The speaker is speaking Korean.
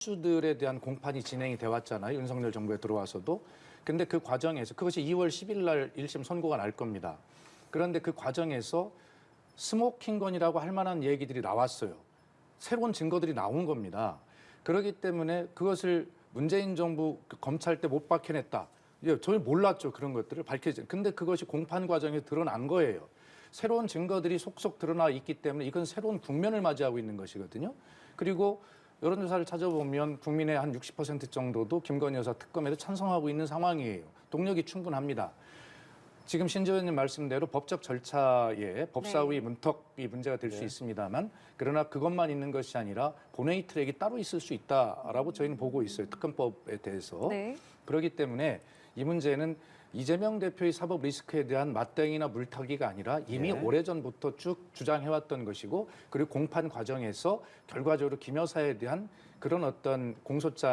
수들에 대한 공판이 진행이 돼 왔잖아요. 윤석열 정부에 들어와서도. 근데 그 과정에서 그것이 2월 10일 날 1심 선고가 날 겁니다. 그런데 그 과정에서 스모킹건이라고 할 만한 얘기들이 나왔어요. 새로운 증거들이 나온 겁니다. 그렇기 때문에 그것을 문재인 정부 그 검찰 때못 밝혀냈다. 예, 저희 몰랐죠 그런 것들을 밝혀지. 근데 그것이 공판 과정에 드러난 거예요. 새로운 증거들이 속속 드러나 있기 때문에 이건 새로운 국면을 맞이하고 있는 것이거든요. 그리고 여론조사를 찾아보면 국민의 한 60% 정도도 김건희 여사 특검에도 찬성하고 있는 상황이에요. 동력이 충분합니다. 지금 신재 의원님 말씀대로 법적 절차에 법사위 문턱이 문제가 될수 있습니다만 그러나 그것만 있는 것이 아니라 본회의 트랙이 따로 있을 수 있다라고 저희는 보고 있어요. 특검법에 대해서. 네. 그렇기 때문에 이 문제는 이재명 대표의 사법 리스크에 대한 맞대응이나 물타기가 아니라 이미 네. 오래전부터 쭉 주장해왔던 것이고 그리고 공판 과정에서 결과적으로 김 여사에 대한 그런 어떤 공소장